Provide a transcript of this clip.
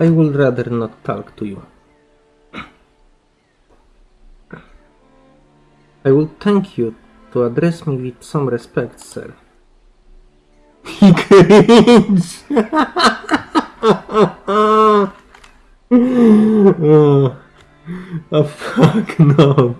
I would rather not talk to you. I would thank you to address me with some respect, sir. He cringes! oh, fuck no.